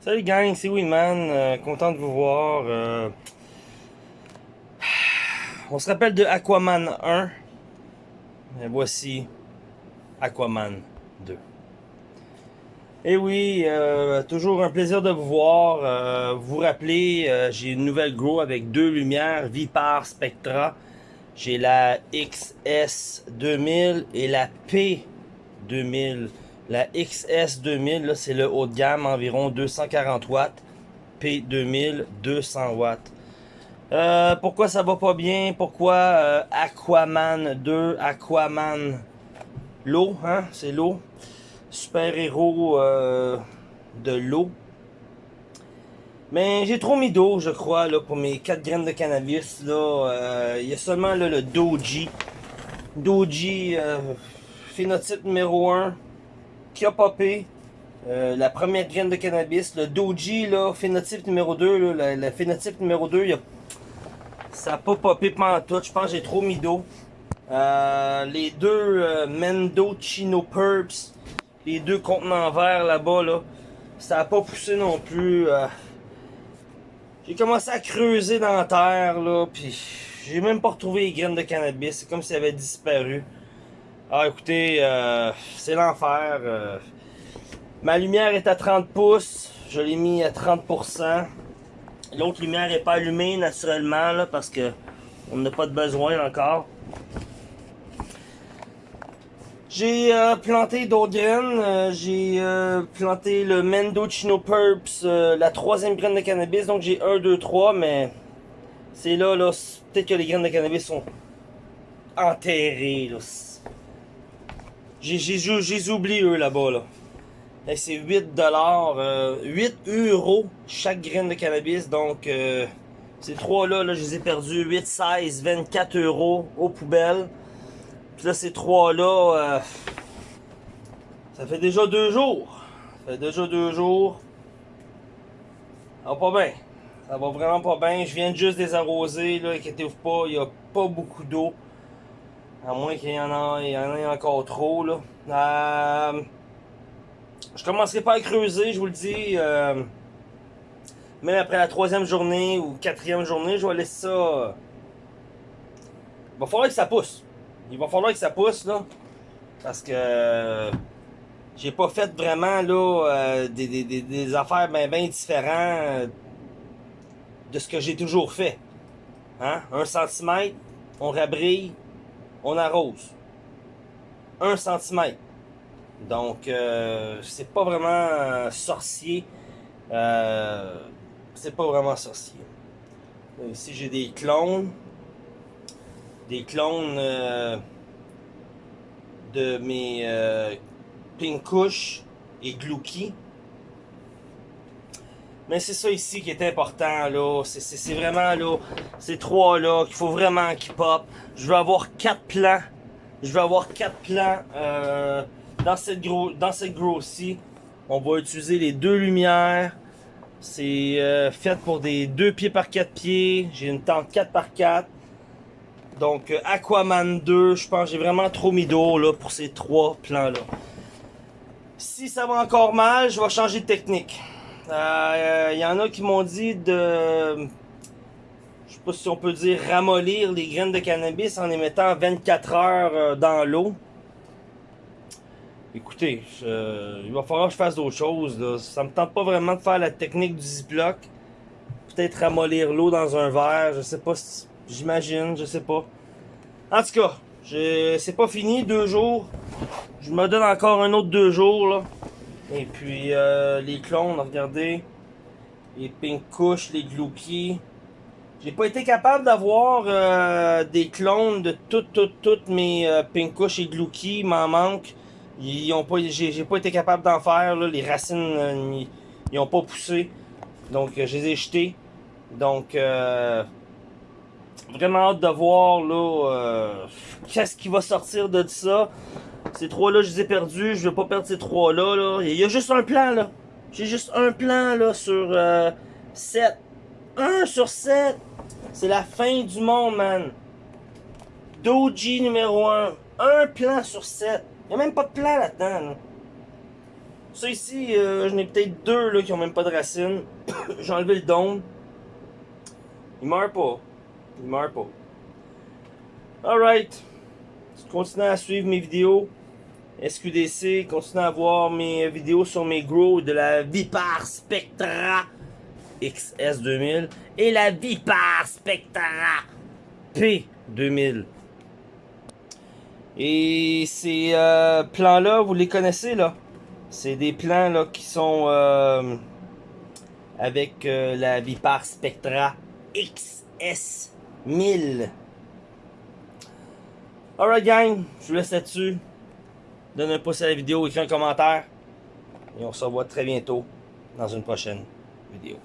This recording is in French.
Salut gang, c'est Winman, euh, content de vous voir. euh. On se rappelle de Aquaman 1. Et voici Aquaman 2. Et oui, euh, toujours un plaisir de vous voir. Vous vous rappelez, j'ai une nouvelle Grow avec deux lumières, Vipar Spectra. J'ai la XS2000 et la P2000. La XS2000, là, c'est le haut de gamme, environ 240 watts. P2000, 200 watts. Euh, pourquoi ça va pas bien? Pourquoi euh, Aquaman 2, Aquaman l'eau, hein? C'est l'eau. Super-héros euh, de l'eau. Mais j'ai trop mis d'eau, je crois, là, pour mes 4 graines de cannabis. Là, il y a seulement là, le Doji. Doji, phénotype numéro 1, qui a popé. Euh, la première graine de cannabis. Le Doji, là, phénotype numéro 2, là, le phénotype numéro 2, il a ça a pas popé pantoute, je pense que j'ai trop mis d'eau. Euh, les deux euh, Mendo Chino Purps, les deux contenants verts là-bas, là, ça a pas poussé non plus. euh. J'ai commencé à creuser dans la terre, là, puis j'ai même pas retrouvé les graines de cannabis. C'est comme si elles avaient disparu. Ah, écoutez, euh, c'est l'enfer. euh. Ma lumière est à 30 pouces, je l'ai mis à 30%. L'autre lumière n'est pas allumée naturellement là, parce que on n'a pas de besoin encore. J'ai euh, planté d'autres graines. j'ai planté le Mendocino Purps, la troisième graine de cannabis. Donc j'ai 1, 2, 3, mais c'est là, là. Peut-être que les graines de cannabis sont enterrées. là. J'ai oublié eux là-bas. Là. Hey, c'est 8 dollars, 8 euros chaque graine de cannabis. Donc, euh, ces trois-là, là, je les ai perdus 8, 16, 24 euros aux poubelles. Puis là, ces trois-là, euh, ça fait déjà deux jours. Ça fait déjà deux jours. Ça va pas bien. Ça va vraiment pas bien. Je viens juste des arroser, là, inquiétez-vous pas, il y a pas beaucoup d'eau. À moins qu'il y en ait encore trop, là. Euh, je commencerai pas à creuser, je vous le dis. euh, même après la troisième journée ou quatrième journée, je vais laisser ça. euh, Il va falloir que ça pousse. Il va falloir que ça pousse là. Parce que euh, j'ai pas fait vraiment là euh, des, affaires bien différentes de ce que j'ai toujours fait. Hein? Un centimètre, on rabrille, on arrose. Un centimètre. Donc, euh, c'est pas vraiment euh, sorcier. Euh, c'est pas vraiment sorcier. Euh, Ici, j'ai des clones. Des clones euh, de mes euh, Pinkush et Glouki. Mais c'est ça ici qui est important, là. C'est- vraiment, là, ces trois-là qu'il faut vraiment qu'ils pop. Je veux avoir quatre plans. Je veux avoir quatre plans euh, dans cette gros grow-ci. On va utiliser les deux lumières. C'est euh, fait pour des 2 pieds par 4 pieds. J'ai une tente 4 par 4. Donc euh, Aquaman 2, je pense j'ai vraiment trop mis d'eau pour ces trois plans là. Si ça va encore mal, je vais changer de technique. Il euh, y en a qui m'ont dit de je sais pas si on peut dire ramollir les graines de cannabis en les mettant 24 heures euh, dans l'eau. Écoutez, il va falloir que je fasse d'autres choses. Là. Ça me tente pas vraiment de faire la technique du ziploc. Peut-être ramollir l'eau dans un verre, je sais pas si- J'imagine, je sais pas. En tout cas, c'est pas fini, deux jours. Je me donne encore un autre deux jours là. Et puis euh, les clones, regardez. Les pink couches, les glouki. J'ai pas été capable d'avoir euh, des clones de toutes, toutes, toutes mes euh, Pinkush et Glouki. M'en manque. Ils ont pas, j'ai, pas été capable d'en faire. Là. Les racines, euh, ils, ils ont pas poussé. Donc, je les ai jetés. Donc, vraiment hâte de voir là, qu'est-ce qui va sortir de ça. Ces trois-là, je les ai perdus. Je veux pas perdre ces trois-là. Là. Il y a juste un plan. là. J'ai juste un plan là, sur euh, 7. 1 sur 7. C'est la fin du monde, man. Doji numéro 1. Un plan sur 7. Il n'y a même pas de plan là-dedans. là. Ça ici, euh, j'en ai peut-être deux là, qui ont même pas de racines. J'ai enlevé le dôme. Il meurt pas. Il meurt pas. Alright. Continuez à suivre mes vidéos. SQDC, continuez à voir mes vidéos sur mes grows de la Vipar Spectra XS2000 et la Vipar Spectra P2000. Et ces euh, plans-là, vous les connaissez là? C'est des plans là qui sont euh, avec euh, la Vipar Spectra XS1000. Alright gang, je vous laisse là-dessus. Donne un pouce à la vidéo, écris un commentaire. Et on se revoit très bientôt dans une prochaine vidéo.